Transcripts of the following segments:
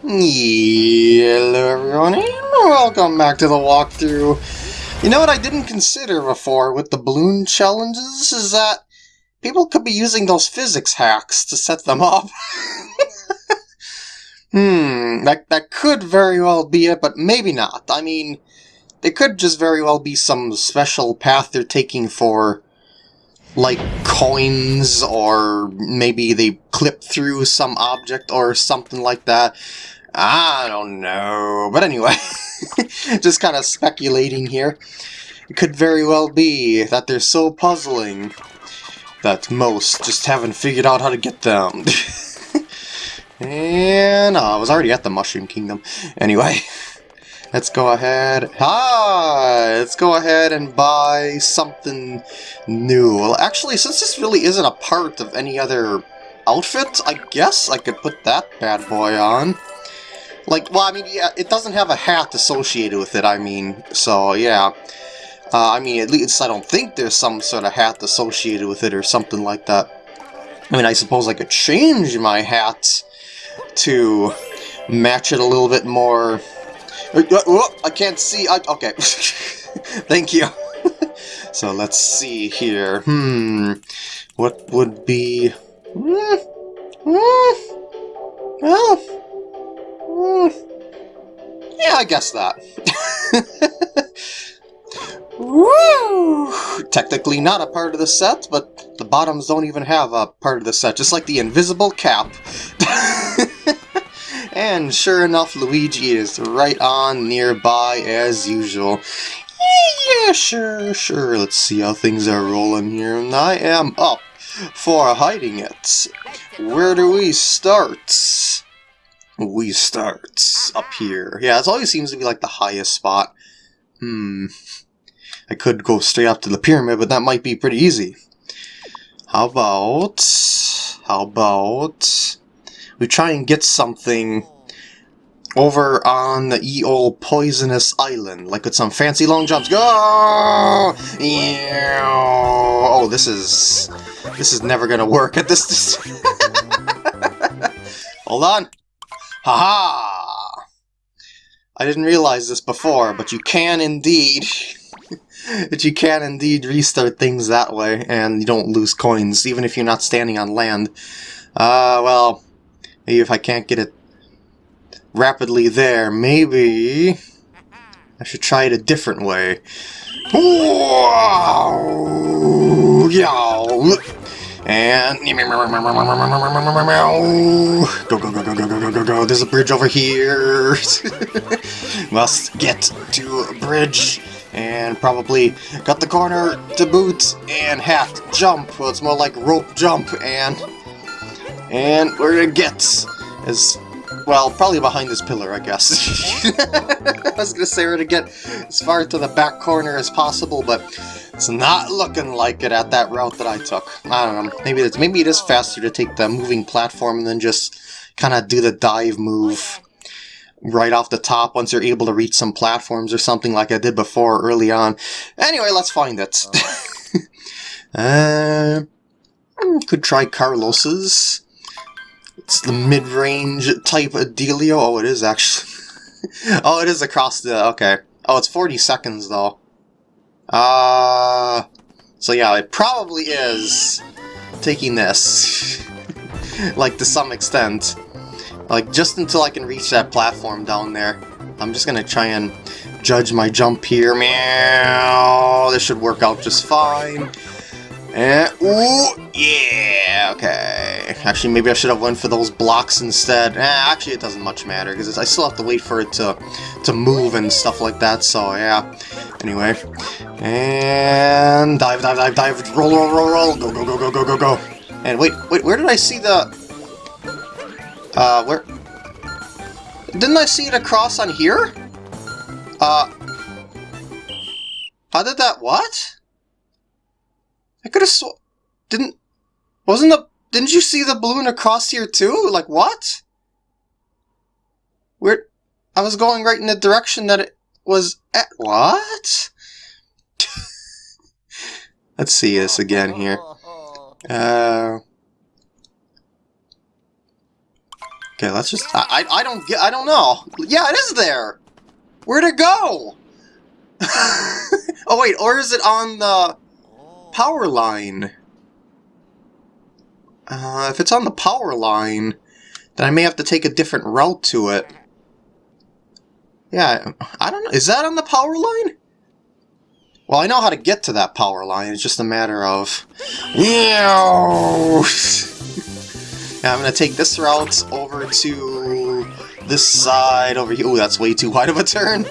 Hello everyone and welcome back to the walkthrough. You know what I didn't consider before with the balloon challenges is that people could be using those physics hacks to set them up. hmm, that, that could very well be it, but maybe not. I mean, it could just very well be some special path they're taking for like coins or maybe they clip through some object or something like that. I don't know. But anyway, just kind of speculating here. It could very well be that they're so puzzling that most just haven't figured out how to get them. and uh, I was already at the Mushroom Kingdom. Anyway. Let's go ahead. Hi! Let's go ahead and buy something new. Well, actually, since this really isn't a part of any other outfit, I guess I could put that bad boy on. Like, well, I mean, yeah, it doesn't have a hat associated with it, I mean, so, yeah. Uh, I mean, at least I don't think there's some sort of hat associated with it or something like that. I mean, I suppose I could change my hat to match it a little bit more I can't see. I, okay. Thank you. so let's see here. Hmm. What would be... Hmm. Hmm. Hmm. Yeah, I guess that. Woo! Technically not a part of the set, but the bottoms don't even have a part of the set, just like the invisible cap. And sure enough, Luigi is right on nearby as usual. Yeah, sure, sure. Let's see how things are rolling here. And I am up for hiding it. Where do we start? We start up here. Yeah, it always seems to be like the highest spot. Hmm. I could go straight up to the pyramid, but that might be pretty easy. How about... How about we try and get something over on the old poisonous island, like with some fancy long jumps. Go! Yeah. Oh, this is this is never gonna work at this. Hold on. Haha! -ha. I didn't realize this before, but you can indeed. but you can indeed restart things that way, and you don't lose coins, even if you're not standing on land. Uh, well, Maybe if I can't get it rapidly there, maybe I should try it a different way. And go go go go go go go go go. There's a bridge over here. Must get to a bridge and probably cut the corner to boot and hat jump. Well, it's more like rope jump and and we're gonna get as well, probably behind this pillar, I guess. I was gonna say we're gonna get as far to the back corner as possible, but it's not looking like it at that route that I took. I don't know. Maybe it's maybe it is faster to take the moving platform than just kind of do the dive move right off the top once you're able to reach some platforms or something like I did before early on. Anyway, let's find it. uh, could try Carlos's. It's the mid-range type of dealio. Oh, it is actually. oh, it is across the... Okay. Oh, it's 40 seconds, though. Uh... So yeah, it probably is taking this. like, to some extent. Like, just until I can reach that platform down there. I'm just gonna try and judge my jump here. Meow! This should work out just fine. And, ooh, yeah, okay. Actually, maybe I should have went for those blocks instead. Eh, actually, it doesn't much matter, because I still have to wait for it to, to move and stuff like that, so yeah. Anyway. And dive, dive, dive, dive, roll, roll, roll, roll, go, go, go, go, go, go, go. And wait, wait, where did I see the... Uh, where... Didn't I see it across on here? Uh... How did that... what? I could have sw- didn't wasn't the didn't you see the balloon across here too? Like what? Where I was going right in the direction that it was at what? Let's see this again here. Uh Okay, let's just... I, I, I don't get... I don't know. Yeah, it is there! Where'd it go? oh, wait, or is it on the power line? Uh, if it's on the power line, then I may have to take a different route to it. Yeah, I don't know. Is that on the power line? Well, I know how to get to that power line. It's just a matter of... yeah, I'm going to take this route over to this side over here. Oh, that's way too wide of a turn.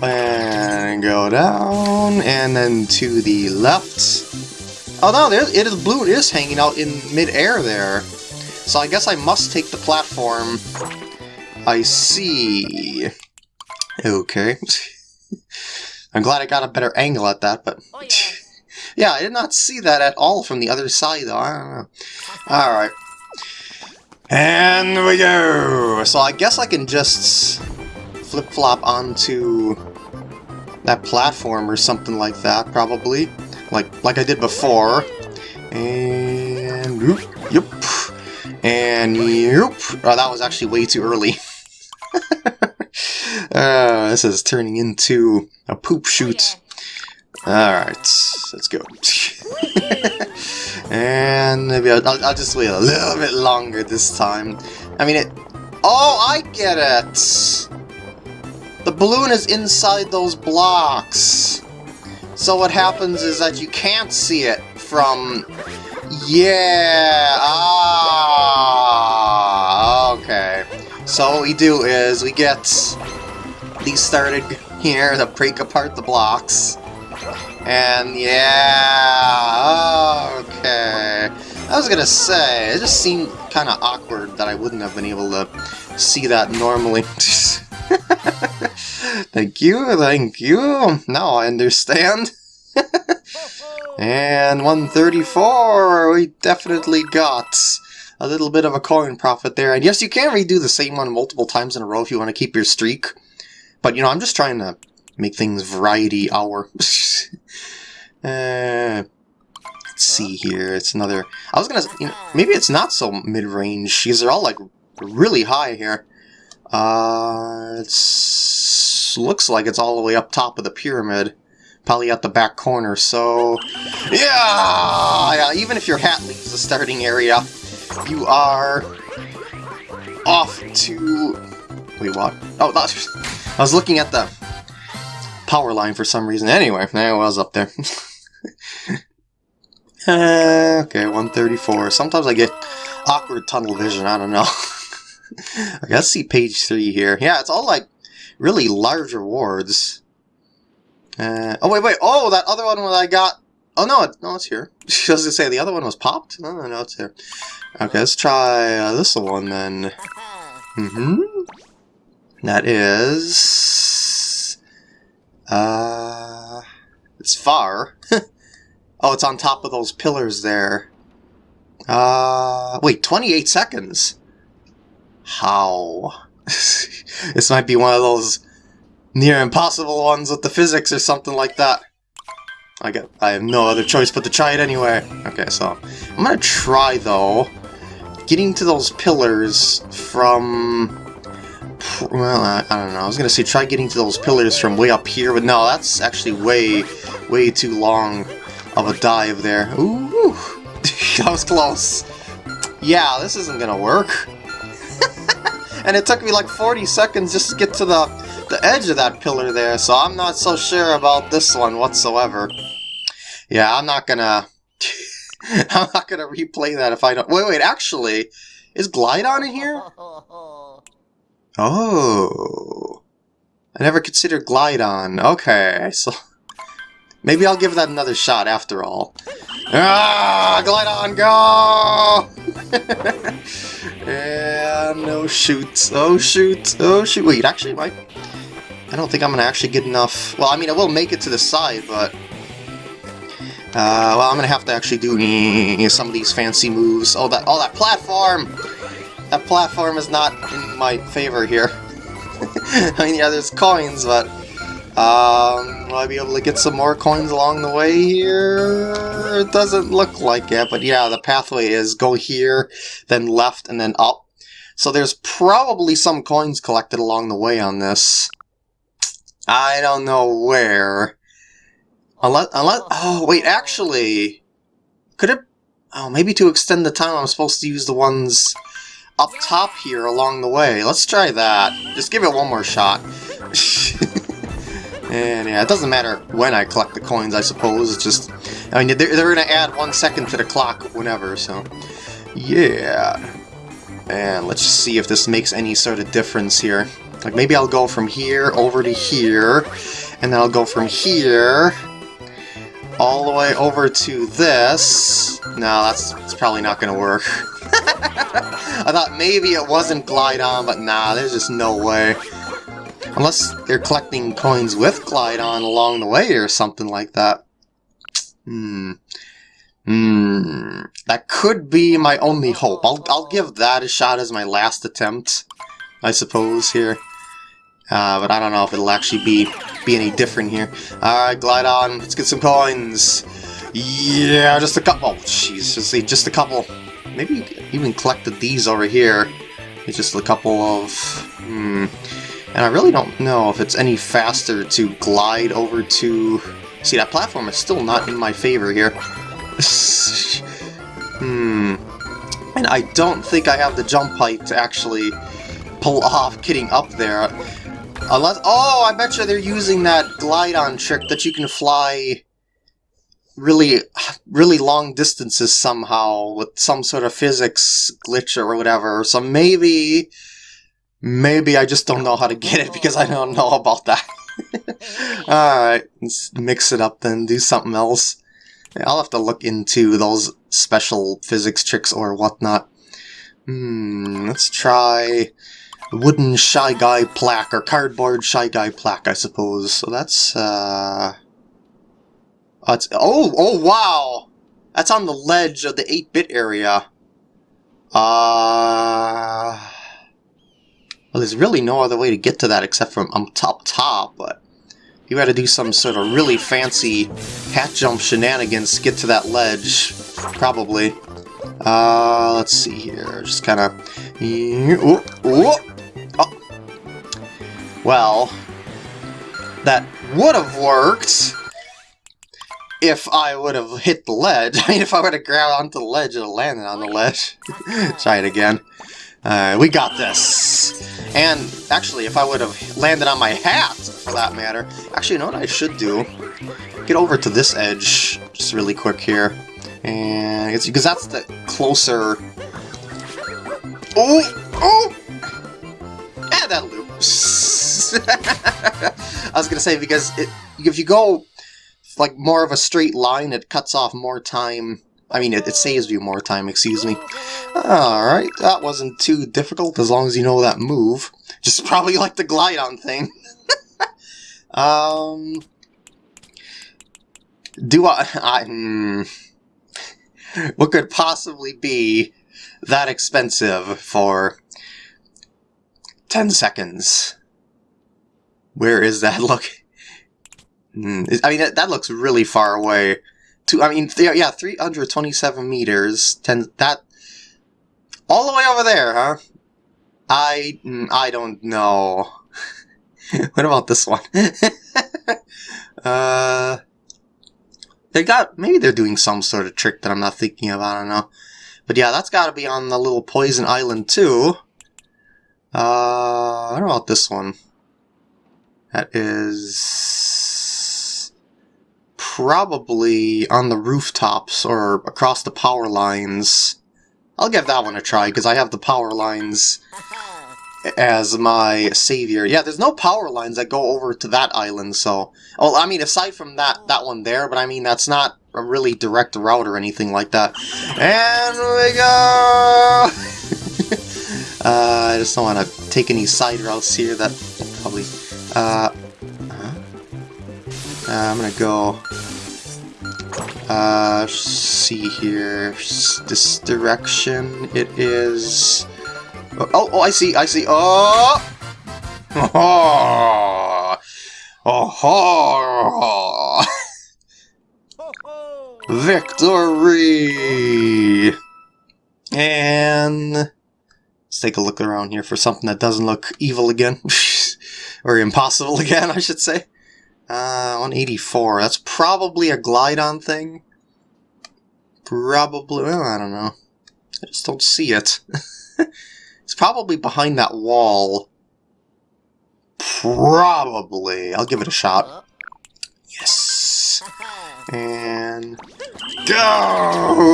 And go down, and then to the left. Oh no, there, it is blue. It is hanging out in mid-air there. So I guess I must take the platform. I see. Okay. I'm glad I got a better angle at that, but... Oh, yeah. yeah, I did not see that at all from the other side, though. I don't know. Alright. And we go! So I guess I can just flip-flop onto that platform or something like that, probably. Like like I did before. And... Whoop, yep. And... Yep. Oh, that was actually way too early. uh, this is turning into a poop shoot. Alright, let's go. and maybe I'll, I'll, just wait a little bit longer this time. I mean, it... Oh, I get it! The balloon is inside those blocks. So what happens is that you can't see it from... Yeah! Ah! Okay. So what we do is we get these started here to break apart the blocks. And yeah, okay. I was gonna say, it just seemed kind of awkward that I wouldn't have been able to see that normally. thank you, thank you. Now I understand. and 134, we definitely got a little bit of a coin profit there. And yes, you can redo the same one multiple times in a row if you want to keep your streak. But, you know, I'm just trying to make things variety hour. uh, let's see here. It's another... I was going to... You know, maybe it's not so mid-range, because they're all, like, really high here. Uh, it looks like it's all the way up top of the pyramid. Probably at the back corner, so... Yeah! yeah! Even if your hat leaves the starting area, you are off to... Wait, what? Oh, that's... I was looking at the power line for some reason. Anyway, there I was up there. uh, okay, 134. Sometimes I get awkward tunnel vision, I don't know. I let's see page 3 here. Yeah, it's all like really large rewards. Uh, oh, wait, wait. Oh, that other one that I got. Oh, no, no, it's here. I was going to say, the other one was popped? No, no, no, it's here. Okay, let's try uh, this one then. Mm-hmm. That is... Uh... It's far. oh, it's on top of those pillars there. Uh... Wait, 28 seconds? How? this might be one of those near impossible ones with the physics or something like that. I get I have no other choice but to try it anyway. Okay, so I'm gonna try though getting to those pillars from well, I, I, don't know. I was gonna say try getting to those pillars from way up here, but no, that's actually way, way too long of a dive there. Ooh, that was close. Yeah, this isn't gonna work. And it took me like 40 seconds just to get to the, the edge of that pillar there, so I'm not so sure about this one whatsoever. Yeah, I'm not gonna... I'm not gonna replay that if I don't... Wait, wait, actually, is Glydon in here? Oh. I never considered Glydon. Okay, so... Maybe I'll give that another shot after all. Ah, Glydon, go! and no shoot. Oh, shoot. Oh, shoot. Wait, actually, I, I don't think I'm to actually get enough... Well, I mean, I will make it to the side, but... Uh, well, I'm to have to actually do some of these fancy moves. Oh, that, oh, that platform! That platform is not in my favor here. I mean, yeah, there's coins, but... Um, will I be able to get some more coins along the way here? It doesn't look like it, but yeah, the pathway is go here, then left, and then up. So there's probably some coins collected along the way on this. I don't know where. Unless, unless, oh wait, actually, could it, oh maybe to extend the time I'm supposed to use the ones up top here along the way. Let's try that. Just give it one more shot. and yeah, it doesn't matter when I collect the coins, I suppose. It's just, I mean, they're, they're going to add one second to the clock whenever, so yeah. And let's see if this makes any sort of difference here. Like maybe I'll go from here over to here, and then I'll go from here all the way over to this. No, that's, that's probably not going to work. I thought maybe it wasn't Glydon, but nah, there's just no way. Unless they're collecting coins with Glydon along the way or something like that. Hmm. Hmm. That could be my only hope. I'll, I'll give that a shot as my last attempt, I suppose, here. Uh, but I don't know if it'll actually be be any different here. Alright, Glydon, let's get some coins. Yeah, just a couple. Oh, jeez, just, just a couple. Maybe even collected these over here. It's just a couple of... Hmm. And I really don't know if it's any faster to glide over to... See, that platform is still not in my favor here. hmm. And I don't think I have the jump height to actually pull off getting up there. Unless, oh, I bet you they're using that Glydon trick that you can fly really, really long distances somehow with some sort of physics glitch or whatever. So maybe, maybe I just don't know how to get it because I don't know about that. Alright, let's mix it up then, do something else. I'll have to look into those special physics tricks or whatnot. Hmm, let's try wooden Shy Guy plaque, or cardboard Shy Guy plaque, I suppose. So that's, uh... That's, oh, oh, wow! That's on the ledge of the 8-bit area. Uh... Well, there's really no other way to get to that except from um, top top, but you gotta do some sort of really fancy hat jump shenanigans to get to that ledge, probably. Uh, let's see here, just kind of... Oh, well, that would have worked if I would have hit the ledge. I mean, if I would have grabbed onto the ledge and landed on the ledge. Try it again. Uh, we got this. And actually, if I would have landed on my hat, for that matter. Actually, you know what I should do? Get over to this edge just really quick here. And because that's the closer... Oh! Oh! Yeah, that loops. I was gonna say because it, if you go like more of a straight line, it cuts off more time. I mean, it, it saves you more time. Excuse me. All right, that wasn't too difficult as long as you know that move. Just probably like the Glydon thing. um, do I? I hmm, what could possibly be that expensive for 10 seconds. Where is that look? Hmm, I mean, that, that, looks really far away. To, I mean, yeah, 327 meters. 10, that... All the way over there, huh? I... Hmm, I don't know. what about this one? uh... They got... Maybe they're doing some sort of trick that I'm not thinking of, I don't know. But yeah, that's gotta be on the little poison island too. Uh, what about this one? That is probably on the rooftops or across the power lines. I'll give that one a try because I have the power lines as my savior. Yeah, there's no power lines that go over to that island, so... Well, I mean, aside from that, that one there, but I mean, that's not a really direct route or anything like that. And we go! Uh, I just don't want to take any side routes here that probably... Uh, uh, I'm gonna go... Uh, see here... This direction, it is... Oh, oh, oh I see, I see, oh! Oh! Oh! Victory! And... Let's take a look around here for something that doesn't look evil again. or impossible again, I should say. Uh, 184. That's probably a Glydon thing. Probably, well, I don't know. I just don't see it. it's probably behind that wall. Probably. I'll give it a shot. Yes. And... Go!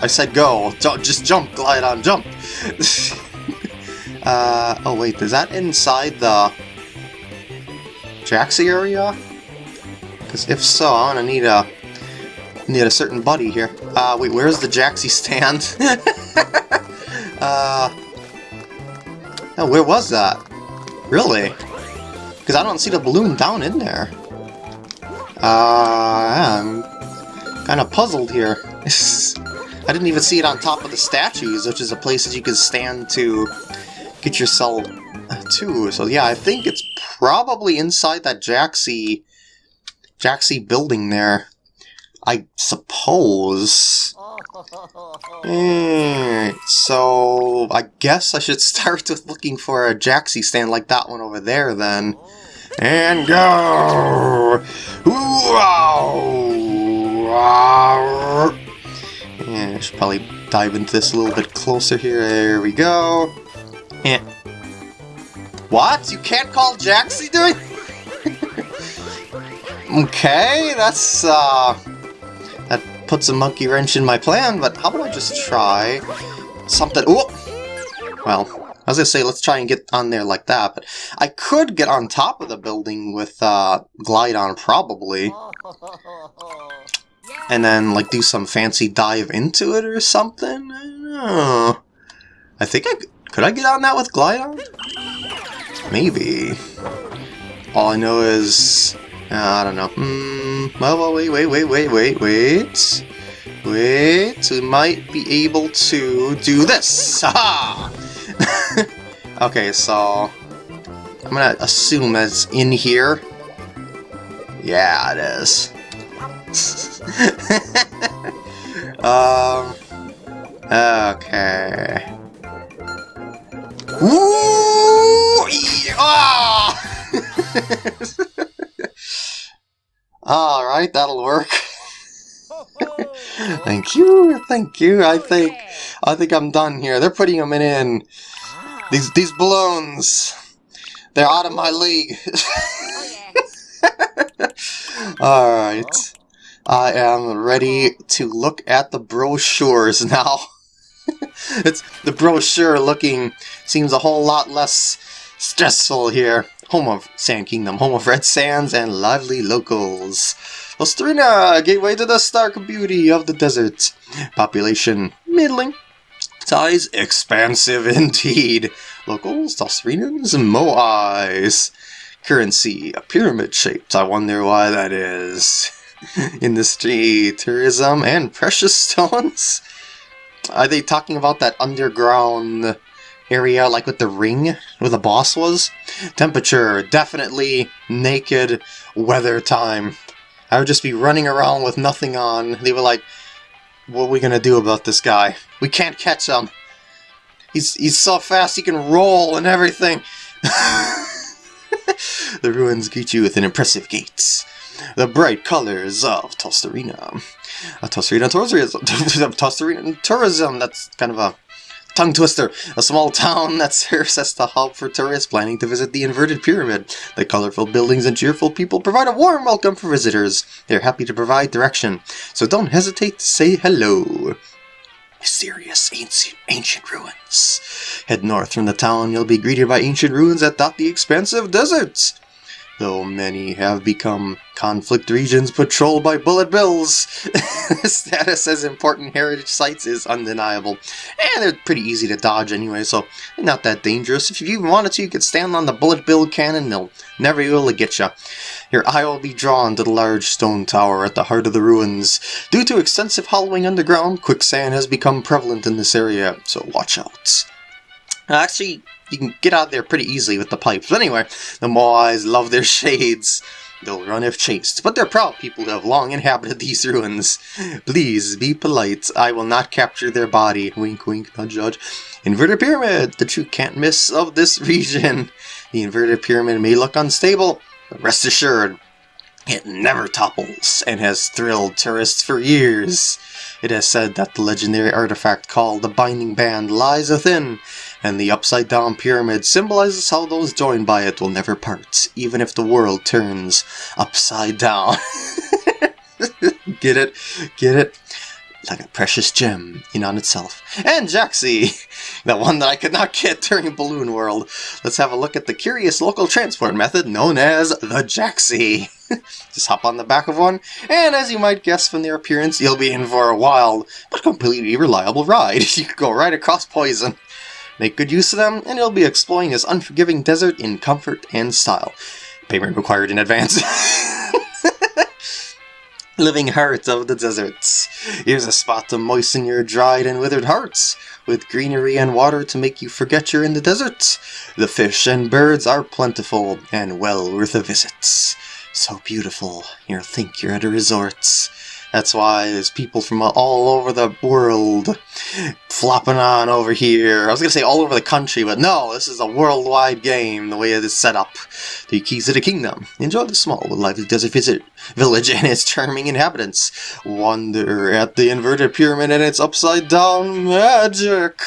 I said go. Just jump, Glydon, jump! uh, oh wait, is that inside the... Jaxi area? Because if so, I'm gonna need a need a certain buddy here. Uh, wait, where's the Jaxi stand? uh, oh, where was that? Really? Because I don't see the balloon down in there. Uh, I'm kind of puzzled here. I didn't even see it on top of the statues, which is a place that you can stand to get yourself to. So yeah, I think it's probably inside that Jaxi, Jaxi building there. I suppose. Mm, so I guess I should start with looking for a Jaxi stand like that one over there then. And go! Yeah, I should probably dive into this a little bit closer here. There we go. Yeah. What? You can't call Jaxi doing? okay, that's, uh... That puts a monkey wrench in my plan, but how about I just try something... Oh! Well, as I was gonna say, let's try and get on there like that, but I could get on top of the building with, uh, Glydon, probably. And then, like, do some fancy dive into it or something? I don't know. I think I... Could I get on that with Glydon? Maybe. All I know is... Uh, I don't know. Mm, well, wait, wait, wait, wait, wait, wait. Wait, we might be able to do this! Haha! okay, so... I'm gonna assume that it's in here. Yeah, it is. um... Okay... Ooh! Ah! Alright, that'll work. thank you, thank you. I think I think I'm done here. They're putting them in. These these balloons. They're out of my league. Alright. I am ready to look at the brochures now. it's the brochure looking seems a whole lot less stressful here. Home of Sand Kingdom, home of red sands and lively locals. Tostarena, gateway to the stark beauty of the desert. Population, middling. Size, expansive indeed. Locals, Tostarenans, Moe-Eyes. Currency, a pyramid shaped. I wonder why that is. Industry, tourism, and precious stones. Are they talking about that underground area like with the ring where the boss was? Temperature, definitely naked weather time. I would just be running around with nothing on. They were like, what are we gonna do about this guy? We can't catch him. He's, he's so fast he can roll and everything. the ruins greet you with an impressive gates. The bright colors of Tostarena. A Tostarena tourism. Tostarena tourism. That's kind of a tongue twister. A small town that serves as the hub for tourists planning to visit the inverted pyramid. The colorful buildings and cheerful people provide a warm welcome for visitors. They're happy to provide direction, so don't hesitate to say hello. Mysterious ancient, ancient ruins. Head north from the town, you'll be greeted by ancient ruins that dot the expansive deserts though many have become conflict regions patrolled by bullet bills. status as important heritage sites is undeniable, and they're pretty easy to dodge anyway, so not that dangerous. If you even wanted to, you could stand on the bullet bill cannon, they'll never be able to get you. Your eye will be drawn to the large stone tower at the heart of the ruins. Due to extensive hollowing underground, quicksand has become prevalent in this area, so watch out. Actually, you can get out there pretty easily with the pipes. But anyway, the Moe-Eyes love their shades. They'll run if chased, but they're proud people who have long inhabited these ruins. Please, be polite. I will not capture their body. Wink, wink, not judge. Inverted Pyramid, the true can't miss of this region. The inverted pyramid may look unstable, but rest assured, it never topples and has thrilled tourists for years. It has said that the legendary artifact called the Binding Band lies within, and the upside down pyramid symbolizes how those joined by it will never part, even if the world turns upside down. Get it? Get it? Like a precious gem in on itself. And Jaxi! The one that I could not get during Balloon World. Let's have a look at the curious local transport method known as the Jaxi. Just hop on the back of one, and as you might guess from their appearance, you'll be in for a wild, but completely reliable ride. You could go right across poison. Make good use of them, and you'll be exploring this unforgiving desert in comfort and style. Payment required in advance. Living heart of the deserts. Here's a spot to moisten your dried and withered hearts, with greenery and water to make you forget you're in the desert. The fish and birds are plentiful, and well worth a visit. So beautiful, you'll think you're at a resort. That's why there's people from all over the world flopping on over here. I was going to say all over the country, but no, this is a worldwide game, the way it is set up. The keys to the kingdom. Enjoy the small lively desert visit village and its charming inhabitants. Wonder at the inverted pyramid and its upside down magic.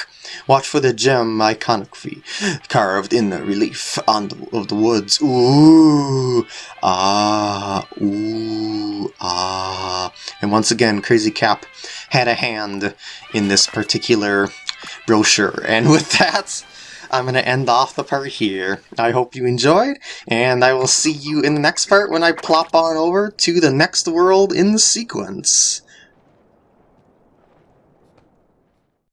Watch for the gem iconography carved in the relief on the, of the woods. Ooh, ah, ooh, ah. And once again, Crazy Cap had a hand in this particular brochure. And with that, I'm going to end off the part here. I hope you enjoyed, and I will see you in the next part when I plop on over to the next world in the sequence.